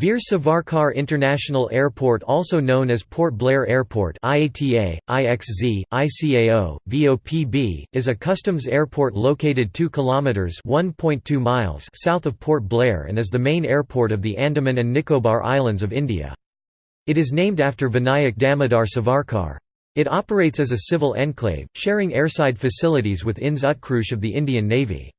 Veer Savarkar International Airport also known as Port Blair Airport IATA, IXZ, ICAO, VOPB, is a customs airport located 2 kilometers (1.2 miles) south of Port Blair and is the main airport of the Andaman and Nicobar Islands of India. It is named after Vinayak Damodar Savarkar. It operates as a civil enclave, sharing airside facilities with INS Utkrosh of the Indian Navy.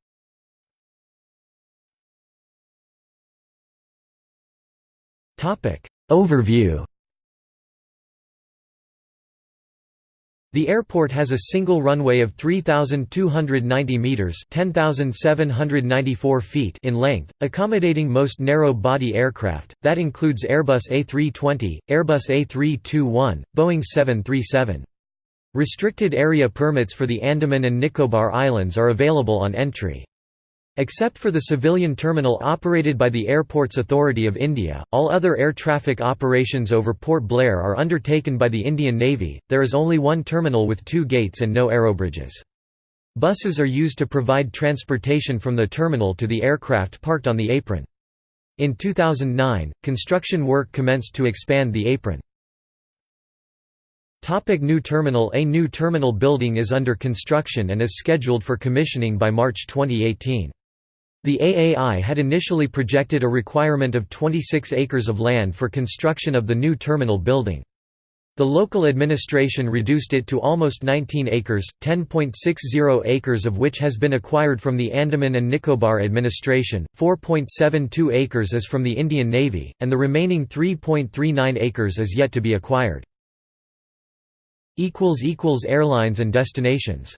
Overview The airport has a single runway of 3,290 metres (10,794 feet in length, accommodating most narrow-body aircraft, that includes Airbus A320, Airbus A321, Boeing 737. Restricted area permits for the Andaman and Nicobar Islands are available on entry. Except for the civilian terminal operated by the Airports Authority of India, all other air traffic operations over Port Blair are undertaken by the Indian Navy. There is only one terminal with two gates and no aerobridges. Buses are used to provide transportation from the terminal to the aircraft parked on the apron. In 2009, construction work commenced to expand the apron. Topic new terminal A new terminal building is under construction and is scheduled for commissioning by March 2018. The AAI had initially projected a requirement of 26 acres of land for construction of the new terminal building. The local administration reduced it to almost 19 acres, 10.60 acres of which has been acquired from the Andaman and Nicobar administration, 4.72 acres is from the Indian Navy, and the remaining 3.39 acres is yet to be acquired. Airlines and destinations